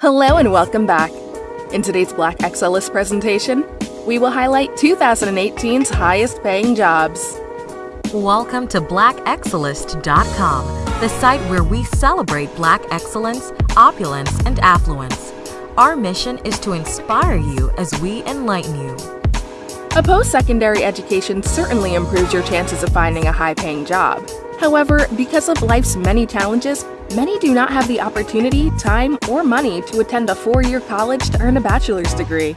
Hello and welcome back. In today's Black Excellist presentation, we will highlight 2018's highest paying jobs. Welcome to blackexcellist.com, the site where we celebrate black excellence, opulence, and affluence. Our mission is to inspire you as we enlighten you. A post secondary education certainly improves your chances of finding a high paying job. However, because of life's many challenges, many do not have the opportunity, time, or money to attend a four year college to earn a bachelor's degree.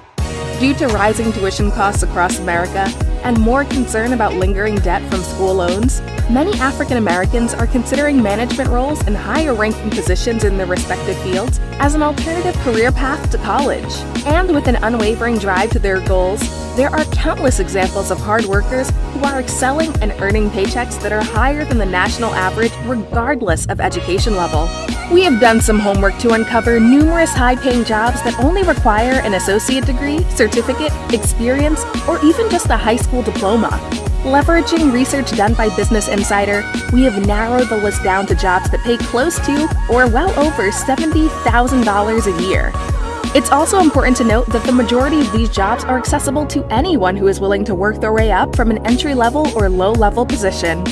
Due to rising tuition costs across America and more concern about lingering debt from school loans, many African Americans are considering management roles and higher ranking positions in their respective fields as an alternative career path to college. And with an unwavering drive to their goals, there are countless examples of hard workers who are excelling and earning paychecks that are higher than the national average regardless of education level. We have done some homework to uncover numerous high-paying jobs that only require an associate degree, certificate, experience, or even just a high school diploma. Leveraging research done by Business Insider, we have narrowed the list down to jobs that pay close to or well over $70,000 a year. It's also important to note that the majority of these jobs are accessible to anyone who is willing to work their way up from an entry-level or low-level position.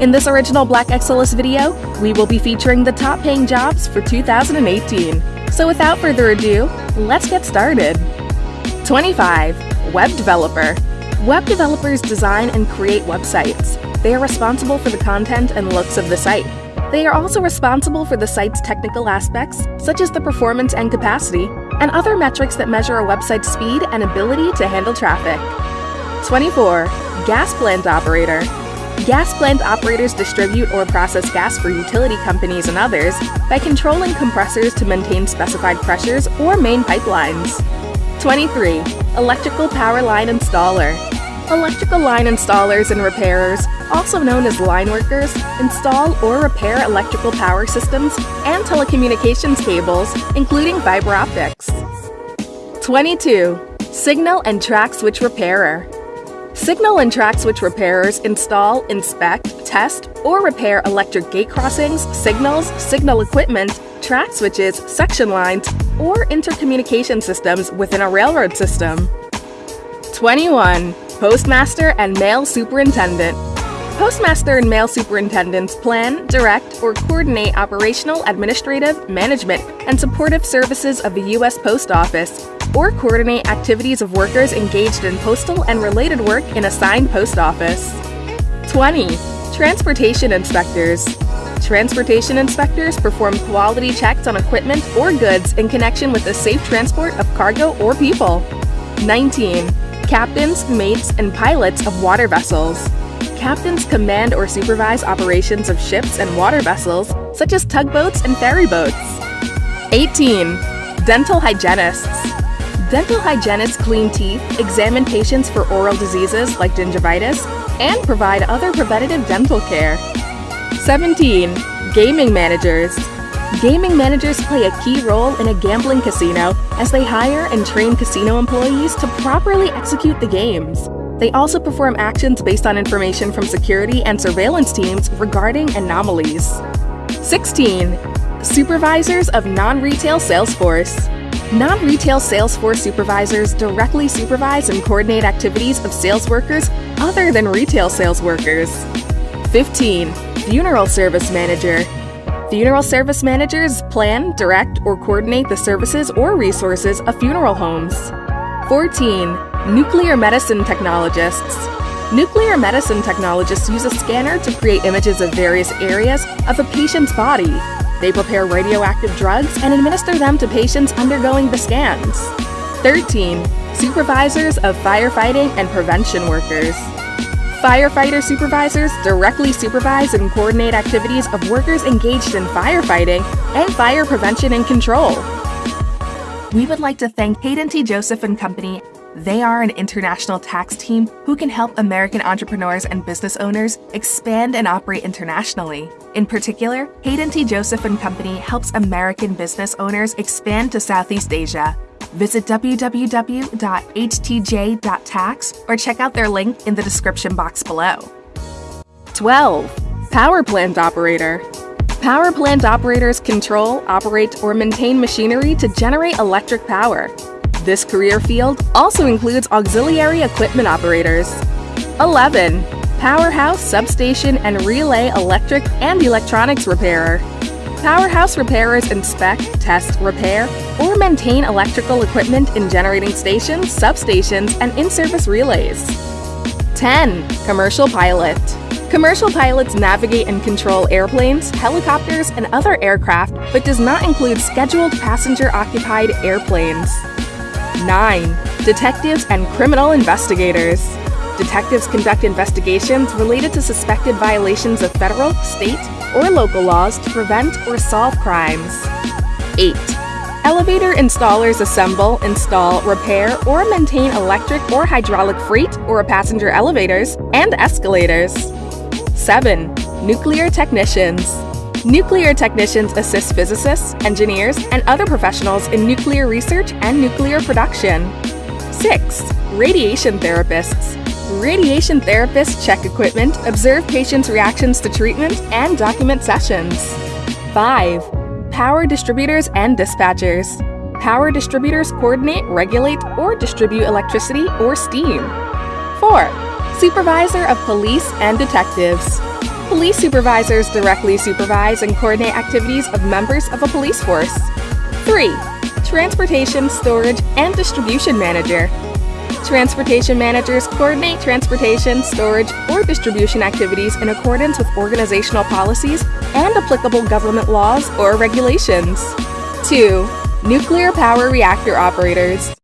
In this original Black Excellist video, we will be featuring the top paying jobs for 2018. So without further ado, let's get started. 25. Web Developer Web developers design and create websites. They are responsible for the content and looks of the site. They are also responsible for the site's technical aspects, such as the performance and capacity, and other metrics that measure a website's speed and ability to handle traffic. 24. Gas Plant Operator Gas plant operators distribute or process gas for utility companies and others by controlling compressors to maintain specified pressures or main pipelines. 23. Electrical Power Line Installer Electrical line installers and repairers, also known as line workers, install or repair electrical power systems and telecommunications cables, including fiber optics. 22. Signal and Track Switch Repairer Signal and track switch repairers install, inspect, test, or repair electric gate crossings, signals, signal equipment, track switches, section lines, or intercommunication systems within a railroad system. 21. Postmaster and Mail Superintendent Postmaster and mail superintendents plan, direct, or coordinate operational, administrative, management, and supportive services of the U.S. Post Office, or coordinate activities of workers engaged in postal and related work in a assigned post office. 20. Transportation Inspectors Transportation inspectors perform quality checks on equipment or goods in connection with the safe transport of cargo or people. 19. Captains, mates, and pilots of water vessels. Captains command or supervise operations of ships and water vessels, such as tugboats and ferry boats. 18. Dental hygienists. Dental hygienists clean teeth, examine patients for oral diseases like gingivitis, and provide other preventative dental care. 17. Gaming managers. Gaming managers play a key role in a gambling casino as they hire and train casino employees to properly execute the games. They also perform actions based on information from security and surveillance teams regarding anomalies. 16. Supervisors of non-retail sales force. Non-retail sales force supervisors directly supervise and coordinate activities of sales workers other than retail sales workers. 15. Funeral service manager. Funeral service managers plan, direct, or coordinate the services or resources of funeral homes. 14. Nuclear medicine technologists. Nuclear medicine technologists use a scanner to create images of various areas of a patient's body. They prepare radioactive drugs and administer them to patients undergoing the scans. 13. Supervisors of firefighting and prevention workers. Firefighter supervisors directly supervise and coordinate activities of workers engaged in firefighting and fire prevention and control. We would like to thank Hayden T. Joseph and Company they are an international tax team who can help American entrepreneurs and business owners expand and operate internationally. In particular, Hayden T. Joseph and Company helps American business owners expand to Southeast Asia. Visit www.htj.tax or check out their link in the description box below. 12. Power Plant Operator Power plant operators control, operate, or maintain machinery to generate electric power. This career field also includes auxiliary equipment operators. 11. Powerhouse, substation, and relay electric and electronics repairer. Powerhouse repairers inspect, test, repair, or maintain electrical equipment in generating stations, substations, and in-service relays. 10. Commercial pilot. Commercial pilots navigate and control airplanes, helicopters, and other aircraft, but does not include scheduled passenger-occupied airplanes. 9. Detectives and criminal investigators. Detectives conduct investigations related to suspected violations of federal, state, or local laws to prevent or solve crimes. 8. Elevator installers assemble, install, repair, or maintain electric or hydraulic freight or passenger elevators and escalators. 7. Nuclear technicians. Nuclear technicians assist physicists, engineers, and other professionals in nuclear research and nuclear production. 6. Radiation therapists. Radiation therapists check equipment, observe patients' reactions to treatment, and document sessions. 5. Power distributors and dispatchers. Power distributors coordinate, regulate, or distribute electricity or steam. 4. Supervisor of police and detectives. Police supervisors directly supervise and coordinate activities of members of a police force. 3. Transportation, storage, and distribution manager. Transportation managers coordinate transportation, storage, or distribution activities in accordance with organizational policies and applicable government laws or regulations. 2. Nuclear power reactor operators.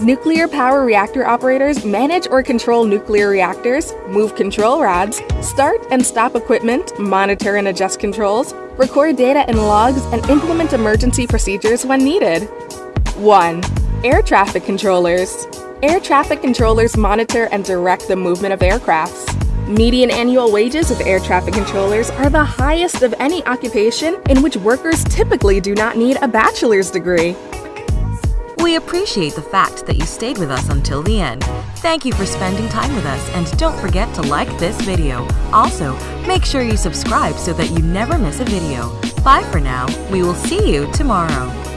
Nuclear power reactor operators manage or control nuclear reactors, move control rods, start and stop equipment, monitor and adjust controls, record data and logs, and implement emergency procedures when needed. 1. Air traffic controllers. Air traffic controllers monitor and direct the movement of aircrafts. Median annual wages of air traffic controllers are the highest of any occupation in which workers typically do not need a bachelor's degree. We appreciate the fact that you stayed with us until the end. Thank you for spending time with us and don't forget to like this video. Also, make sure you subscribe so that you never miss a video. Bye for now. We will see you tomorrow.